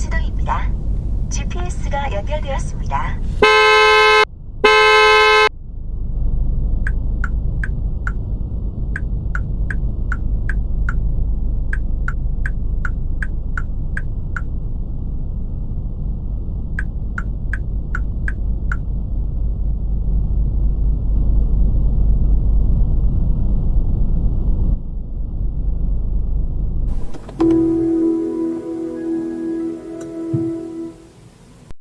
지도입니다. GPS가 연결되었습니다.